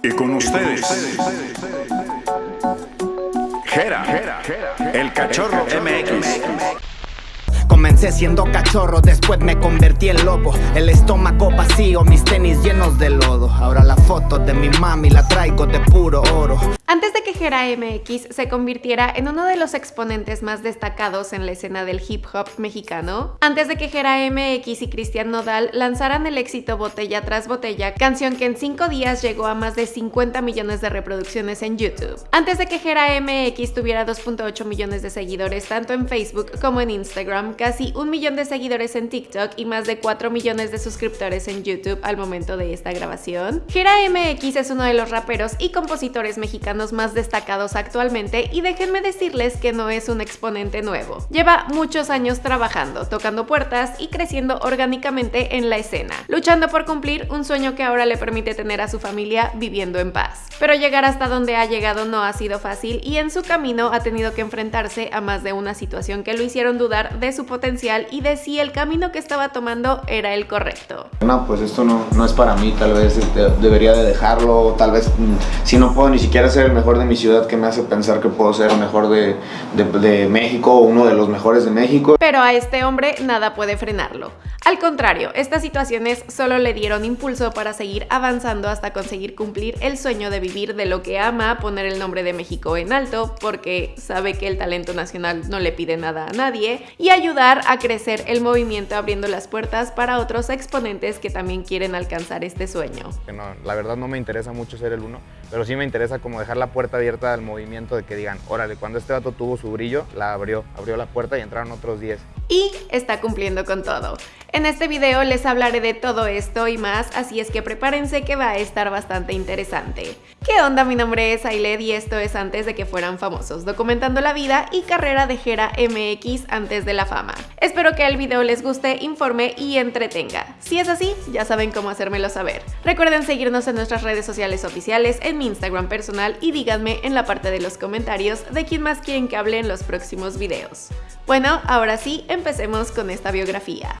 Y con ustedes, Jera, el cachorro MX. Comencé siendo cachorro, después me convertí en lobo El estómago vacío, mis tenis llenos de lodo. Ahora la foto de mi mami la traigo de puro oro antes de que Gera MX se convirtiera en uno de los exponentes más destacados en la escena del hip hop mexicano, antes de que Gera MX y Cristian Nodal lanzaran el éxito Botella tras Botella, canción que en 5 días llegó a más de 50 millones de reproducciones en YouTube, antes de que Gera MX tuviera 2.8 millones de seguidores tanto en Facebook como en Instagram, casi un millón de seguidores en TikTok y más de 4 millones de suscriptores en YouTube al momento de esta grabación, Gera MX es uno de los raperos y compositores mexicanos más destacados actualmente y déjenme decirles que no es un exponente nuevo. Lleva muchos años trabajando, tocando puertas y creciendo orgánicamente en la escena, luchando por cumplir un sueño que ahora le permite tener a su familia viviendo en paz. Pero llegar hasta donde ha llegado no ha sido fácil y en su camino ha tenido que enfrentarse a más de una situación que lo hicieron dudar de su potencial y de si el camino que estaba tomando era el correcto. No, pues esto no, no es para mí, tal vez este, debería de dejarlo, tal vez mm, si no puedo ni siquiera ser el mejor de mi ciudad que me hace pensar que puedo ser el mejor de, de, México o uno de los mejores de México. Pero a este hombre nada puede frenarlo. Al contrario, estas situaciones solo le dieron impulso para seguir avanzando hasta conseguir cumplir el sueño de vivir de lo que ama, poner el nombre de México en alto, porque sabe que el talento nacional no le pide nada a nadie, y ayudar a crecer el movimiento abriendo las puertas para otros exponentes que también quieren alcanzar este sueño. la verdad no me interesa mucho ser el uno, pero sí me interesa como dejar la puerta abierta al movimiento de que digan, órale, cuando este vato tuvo su brillo, la abrió, abrió la puerta y entraron otros 10. Y está cumpliendo con todo. En este video les hablaré de todo esto y más, así es que prepárense que va a estar bastante interesante. ¿Qué onda? Mi nombre es Ailed y esto es antes de que fueran famosos, documentando la vida y carrera de Jera MX antes de la fama. Espero que el video les guste, informe y entretenga. Si es así, ya saben cómo hacérmelo saber. Recuerden seguirnos en nuestras redes sociales oficiales, en mi Instagram personal y díganme en la parte de los comentarios de quién más quieren que hable en los próximos videos. Bueno, ahora sí, empecemos con esta biografía.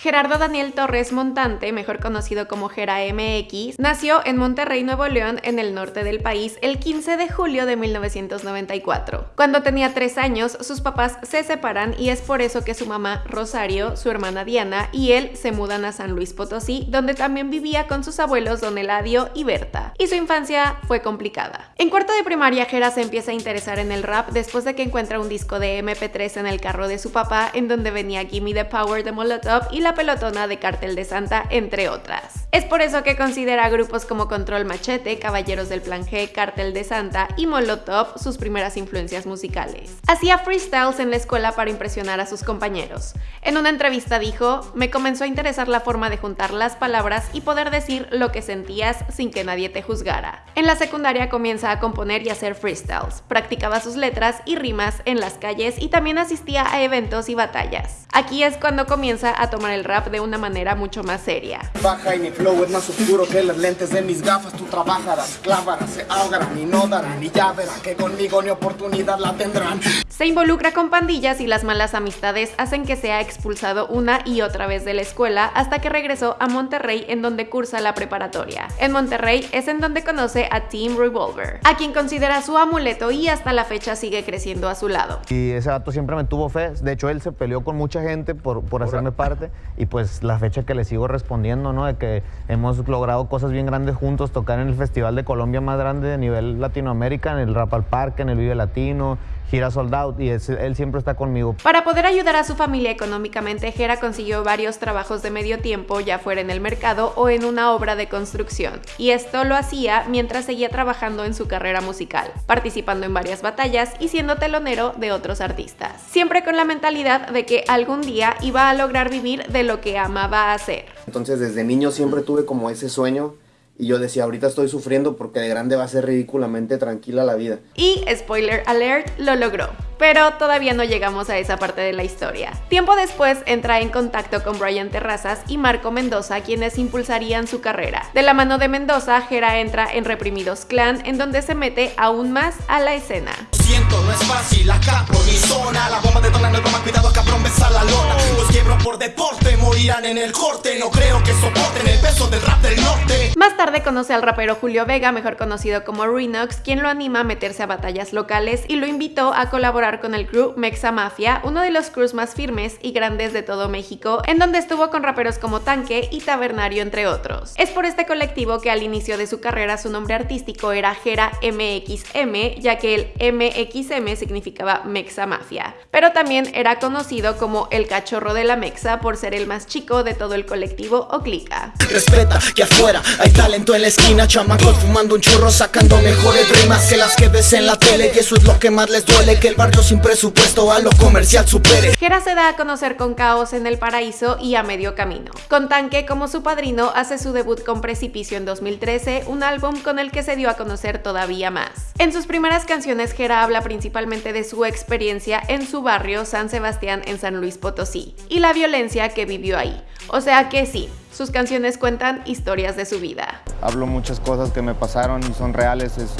Gerardo Daniel Torres Montante, mejor conocido como Gera MX, nació en Monterrey, Nuevo León, en el norte del país, el 15 de julio de 1994. Cuando tenía tres años, sus papás se separan y es por eso que su mamá, Rosario, su hermana Diana y él se mudan a San Luis Potosí, donde también vivía con sus abuelos Don Eladio y Berta. Y su infancia fue complicada. En cuarto de primaria, Gera se empieza a interesar en el rap después de que encuentra un disco de MP3 en el carro de su papá, en donde venía Gimme the Power de Molotov y la pelotona de Cartel de Santa, entre otras. Es por eso que considera grupos como Control Machete, Caballeros del Plan G, Cartel de Santa y Molotov sus primeras influencias musicales. Hacía freestyles en la escuela para impresionar a sus compañeros. En una entrevista dijo, me comenzó a interesar la forma de juntar las palabras y poder decir lo que sentías sin que nadie te juzgara. En la secundaria comienza a componer y hacer freestyles, practicaba sus letras y rimas en las calles y también asistía a eventos y batallas. Aquí es cuando comienza a tomar el el rap de una manera mucho más seria. Baja y mi flow es más oscuro que las lentes de mis gafas. Tú trabajarás, clavarás, se ahogarán y no darán. Y ya verán que conmigo ni oportunidad la tendrán. Se involucra con pandillas y las malas amistades hacen que sea expulsado una y otra vez de la escuela hasta que regresó a Monterrey en donde cursa la preparatoria. En Monterrey es en donde conoce a Team Revolver, a quien considera su amuleto y hasta la fecha sigue creciendo a su lado. Y ese dato siempre me tuvo fe, de hecho él se peleó con mucha gente por, por hacerme parte y pues la fecha que le sigo respondiendo, ¿no? De que hemos logrado cosas bien grandes juntos, tocar en el Festival de Colombia más grande de nivel Latinoamérica, en el Rap al Parque, en el Vive Latino, gira sold out y él siempre está conmigo. Para poder ayudar a su familia económicamente, Jera consiguió varios trabajos de medio tiempo, ya fuera en el mercado o en una obra de construcción. Y esto lo hacía mientras seguía trabajando en su carrera musical, participando en varias batallas y siendo telonero de otros artistas. Siempre con la mentalidad de que algún día iba a lograr vivir de lo que amaba hacer. Entonces desde niño siempre tuve como ese sueño y yo decía, ahorita estoy sufriendo porque de grande va a ser ridículamente tranquila la vida. Y, spoiler alert, lo logró. Pero todavía no llegamos a esa parte de la historia. Tiempo después entra en contacto con Brian Terrazas y Marco Mendoza, quienes impulsarían su carrera. De la mano de Mendoza, Jera entra en Reprimidos Clan, en donde se mete aún más a la escena. siento, no es fácil, acá por mi zona La bomba detona, no broma, cuidado, cabrón, besa la lona Los quiebro por deporte, morirán en el corte No creo que soporten el peso del rap del norte Más tarde conoce al rapero Julio Vega, mejor conocido como Renox, quien lo anima a meterse a batallas locales y lo invitó a colaborar con el crew Mexa Mafia, uno de los crews más firmes y grandes de todo México, en donde estuvo con raperos como Tanque y Tabernario, entre otros. Es por este colectivo que al inicio de su carrera su nombre artístico era Gera MXM, ya que el MXM significaba Mexa Mafia. Pero también era conocido como el cachorro de la Mexa por ser el más chico de todo el colectivo o clica. Respeta que afuera hay talento en la esquina Chamacos fumando un churro sacando mejores rimas Que las que ves en la tele y eso es lo que más les duele Que el barrio sin presupuesto a lo comercial supere Gera se da a conocer con Caos en el Paraíso y a Medio Camino. Con Tanque como su padrino hace su debut con Precipicio en 2013, un álbum con el que se dio a conocer todavía más. En sus primeras canciones Gera habla principalmente de su experiencia en su barrio San Sebastián en San Luis Potosí y la violencia que vivió ahí. O sea que sí, sus canciones cuentan historias de su vida. Hablo muchas cosas que me pasaron y son reales, es,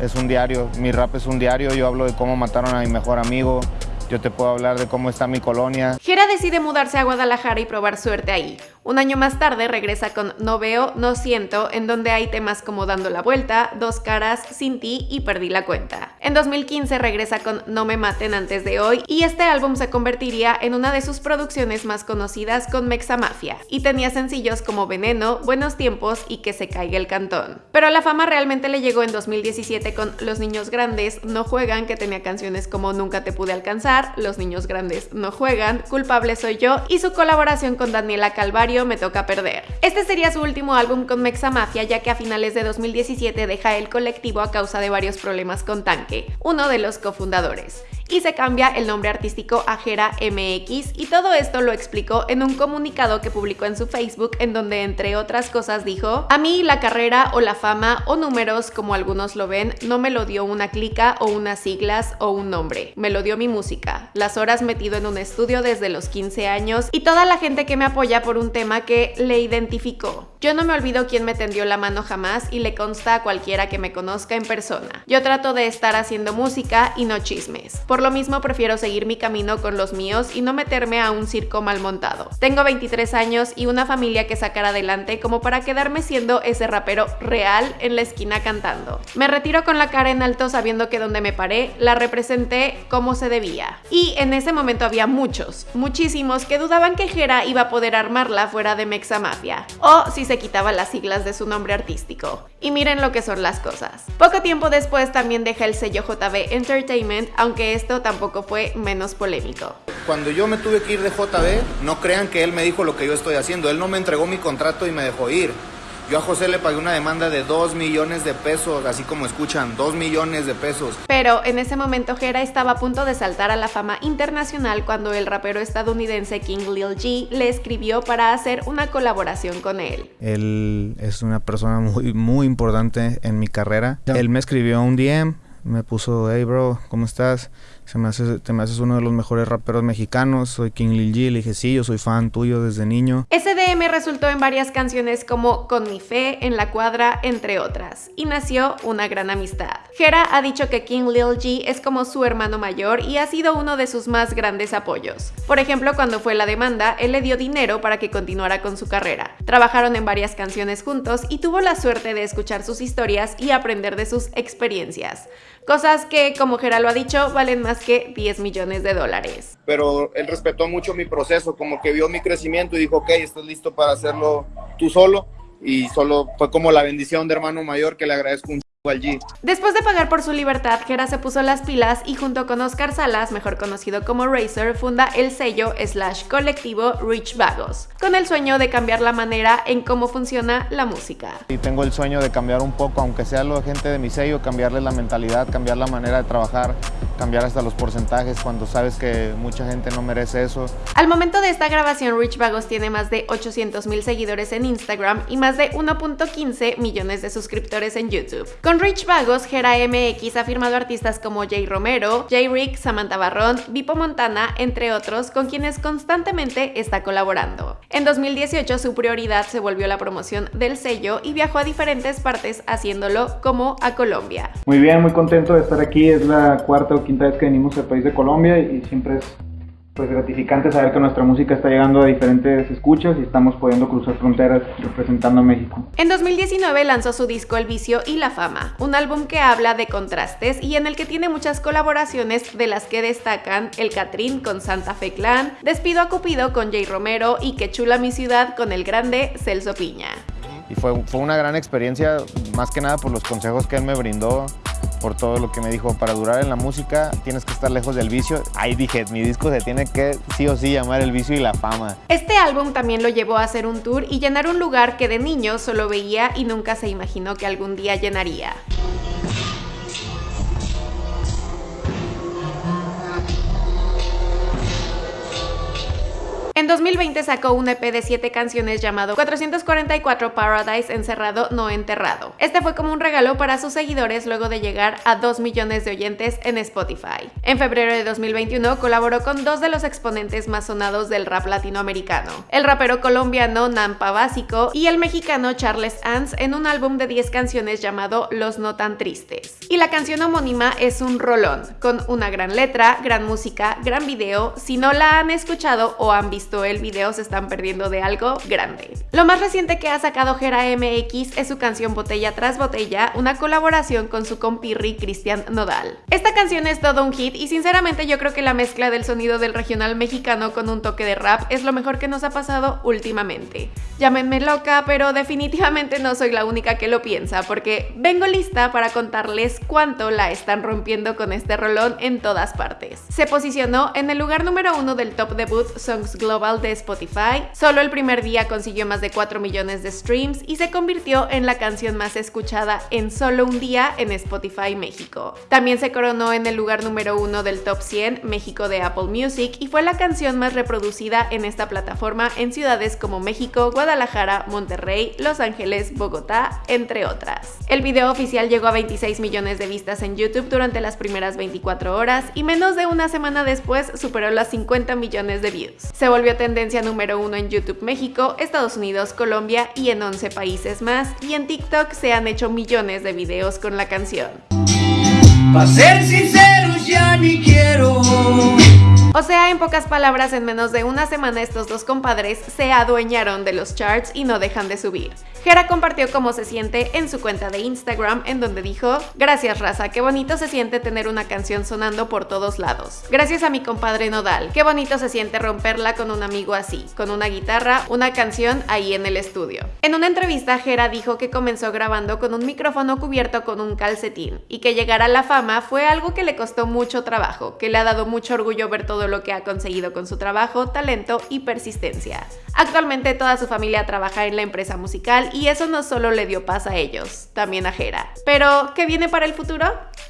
es un diario, mi rap es un diario, yo hablo de cómo mataron a mi mejor amigo, yo te puedo hablar de cómo está mi colonia. Gera decide mudarse a Guadalajara y probar suerte ahí. Un año más tarde regresa con No veo, no siento, en donde hay temas como Dando la vuelta, Dos caras, Sin ti y Perdí la cuenta. En 2015 regresa con No me maten antes de hoy y este álbum se convertiría en una de sus producciones más conocidas con Mexa Mafia y tenía sencillos como Veneno, Buenos tiempos y Que se caiga el cantón. Pero la fama realmente le llegó en 2017 con Los niños grandes no juegan, que tenía canciones como Nunca te pude alcanzar, Los niños grandes no juegan, Culpable soy yo y su colaboración con Daniela Calvario Me toca perder. Este sería su último álbum con Mexa Mafia ya que a finales de 2017 deja el colectivo a causa de varios problemas con Tanque, uno de los cofundadores y se cambia el nombre artístico a Gera MX y todo esto lo explicó en un comunicado que publicó en su Facebook en donde entre otras cosas dijo A mí la carrera o la fama o números como algunos lo ven no me lo dio una clica o unas siglas o un nombre, me lo dio mi música, las horas metido en un estudio desde los 15 años y toda la gente que me apoya por un tema que le identificó. Yo no me olvido quién me tendió la mano jamás y le consta a cualquiera que me conozca en persona. Yo trato de estar haciendo música y no chismes. Lo mismo prefiero seguir mi camino con los míos y no meterme a un circo mal montado. Tengo 23 años y una familia que sacar adelante como para quedarme siendo ese rapero real en la esquina cantando. Me retiro con la cara en alto sabiendo que donde me paré la representé como se debía. Y en ese momento había muchos, muchísimos que dudaban que Jera iba a poder armarla fuera de Mexa Mafia. O si se quitaba las siglas de su nombre artístico. Y miren lo que son las cosas. Poco tiempo después también deja el sello JB Entertainment, aunque esto tampoco fue menos polémico. Cuando yo me tuve que ir de JB, no crean que él me dijo lo que yo estoy haciendo. Él no me entregó mi contrato y me dejó ir. Yo a José le pagué una demanda de 2 millones de pesos, así como escuchan, 2 millones de pesos. Pero en ese momento Jera estaba a punto de saltar a la fama internacional cuando el rapero estadounidense King Lil G le escribió para hacer una colaboración con él. Él es una persona muy, muy importante en mi carrera. Él me escribió un DM, me puso, hey bro, ¿cómo estás? Te me haces uno de los mejores raperos mexicanos, soy King Lil G. Le dije, sí, yo soy fan tuyo desde niño. SDM resultó en varias canciones como Con mi fe, En la cuadra, entre otras, y nació una gran amistad. Jera ha dicho que King Lil G es como su hermano mayor y ha sido uno de sus más grandes apoyos. Por ejemplo, cuando fue la demanda, él le dio dinero para que continuara con su carrera. Trabajaron en varias canciones juntos y tuvo la suerte de escuchar sus historias y aprender de sus experiencias. Cosas que, como Jera lo ha dicho, valen más que 10 millones de dólares. Pero él respetó mucho mi proceso, como que vio mi crecimiento y dijo, ok, estás listo para hacerlo tú solo. Y solo fue como la bendición de hermano mayor que le agradezco un G. Después de pagar por su libertad, Jera se puso las pilas y junto con Oscar Salas, mejor conocido como Razer, funda el sello slash colectivo Rich Vagos, con el sueño de cambiar la manera en cómo funciona la música. Y tengo el sueño de cambiar un poco, aunque sea la gente de mi sello, cambiarle la mentalidad, cambiar la manera de trabajar, cambiar hasta los porcentajes cuando sabes que mucha gente no merece eso. Al momento de esta grabación, Rich Vagos tiene más de 800 mil seguidores en Instagram y más de 1.15 millones de suscriptores en YouTube. Con Rich Vagos, Gera MX ha firmado artistas como Jay Romero, Jay Rick, Samantha Barrón, Vipo Montana, entre otros, con quienes constantemente está colaborando. En 2018 su prioridad se volvió la promoción del sello y viajó a diferentes partes haciéndolo como a Colombia. Muy bien, muy contento de estar aquí, es la cuarta o quinta vez que venimos al país de Colombia y siempre es pues gratificante saber que nuestra música está llegando a diferentes escuchas y estamos pudiendo cruzar fronteras representando a México. En 2019 lanzó su disco El vicio y la fama, un álbum que habla de contrastes y en el que tiene muchas colaboraciones de las que destacan El Catrín con Santa Fe Clan, Despido a Cupido con Jay Romero y Que chula mi ciudad con el grande Celso Piña. Y fue, fue una gran experiencia, más que nada por los consejos que él me brindó por todo lo que me dijo, para durar en la música tienes que estar lejos del vicio. Ahí dije, mi disco se tiene que sí o sí llamar El vicio y la fama. Este álbum también lo llevó a hacer un tour y llenar un lugar que de niño solo veía y nunca se imaginó que algún día llenaría. En 2020 sacó un EP de 7 canciones llamado 444 Paradise Encerrado No Enterrado. Este fue como un regalo para sus seguidores luego de llegar a 2 millones de oyentes en Spotify. En febrero de 2021 colaboró con dos de los exponentes más sonados del rap latinoamericano, el rapero colombiano Nampa Básico y el mexicano Charles Ans en un álbum de 10 canciones llamado Los No Tan Tristes. Y la canción homónima es un rolón, con una gran letra, gran música, gran video. Si no la han escuchado o han visto el video se están perdiendo de algo grande. Lo más reciente que ha sacado Gera MX es su canción Botella tras Botella, una colaboración con su compirri Cristian Nodal. Esta canción es todo un hit y sinceramente yo creo que la mezcla del sonido del regional mexicano con un toque de rap es lo mejor que nos ha pasado últimamente. Llámenme loca, pero definitivamente no soy la única que lo piensa, porque vengo lista para contarles cuánto la están rompiendo con este rolón en todas partes. Se posicionó en el lugar número uno del top debut Songs Global de Spotify. Solo el primer día consiguió más de 4 millones de streams y se convirtió en la canción más escuchada en solo un día en Spotify México. También se coronó en el lugar número uno del top 100 México de Apple Music y fue la canción más reproducida en esta plataforma en ciudades como México, Monterrey, Los Ángeles, Bogotá, entre otras. El video oficial llegó a 26 millones de vistas en YouTube durante las primeras 24 horas y menos de una semana después superó las 50 millones de views. Se volvió tendencia número uno en YouTube México, Estados Unidos, Colombia y en 11 países más, y en TikTok se han hecho millones de videos con la canción. ser sinceros ya ni quiero o sea, en pocas palabras, en menos de una semana estos dos compadres se adueñaron de los charts y no dejan de subir. Jera compartió cómo se siente en su cuenta de Instagram, en donde dijo, gracias raza, qué bonito se siente tener una canción sonando por todos lados. Gracias a mi compadre Nodal, qué bonito se siente romperla con un amigo así, con una guitarra, una canción ahí en el estudio. En una entrevista, Jera dijo que comenzó grabando con un micrófono cubierto con un calcetín y que llegar a la fama fue algo que le costó mucho trabajo, que le ha dado mucho orgullo ver todo lo que ha conseguido con su trabajo, talento y persistencia. Actualmente toda su familia trabaja en la empresa musical eso no solo le dio paz a ellos, también a Jera. Pero, ¿qué viene para el futuro?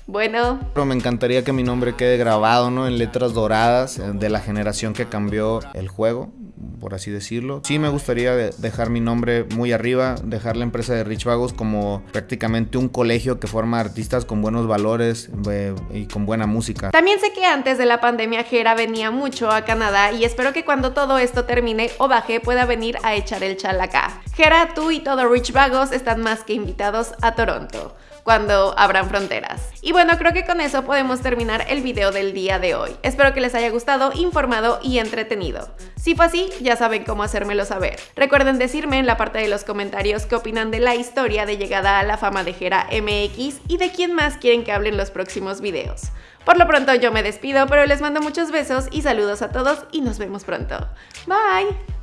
Bueno. Me encantaría que mi nombre quede grabado, ¿no? En letras doradas eh, de la generación que cambió el juego por así decirlo. Sí me gustaría dejar mi nombre muy arriba, dejar la empresa de Rich Vagos como prácticamente un colegio que forma artistas con buenos valores eh, y con buena música. También sé que antes de la pandemia Jera venía mucho a Canadá y espero que cuando todo esto termine o baje pueda venir a echar el chal acá. Jera, tú y todo Rich Vagos están más que invitados a Toronto cuando abran fronteras. Y bueno, creo que con eso podemos terminar el video del día de hoy. Espero que les haya gustado, informado y entretenido. Si fue así, ya saben cómo hacérmelo saber. Recuerden decirme en la parte de los comentarios qué opinan de la historia de llegada a la fama de Jera MX y de quién más quieren que hablen los próximos videos. Por lo pronto yo me despido, pero les mando muchos besos y saludos a todos y nos vemos pronto. Bye.